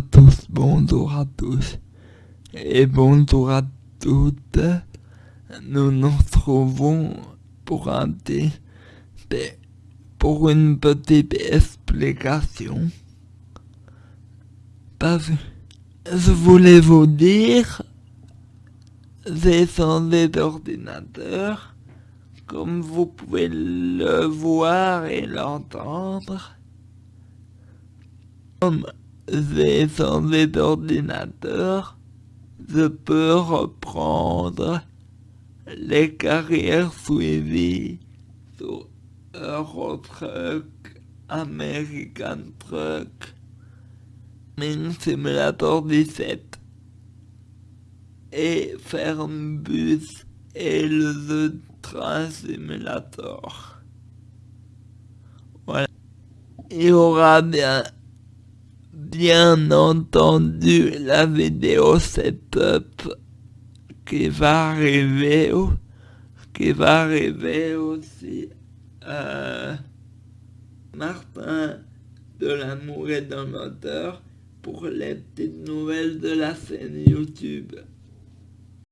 tous, bonjour à tous et bonjour à toutes. Nous nous retrouvons pour un pour une petite explication. Parce que je voulais vous dire, j'ai changé d'ordinateur, comme vous pouvez le voir et l'entendre. Comme j'ai changé d'ordinateur, je peux reprendre les carrières suivies sur Eurotruck, American Truck, Ming Simulator 17 et Fernbus et le Train Simulator. Voilà. Il y aura bien bien entendu la vidéo setup qui va arriver qui va arriver aussi euh, Martin de l'amour et d'un moteur pour les petites nouvelles de la scène YouTube.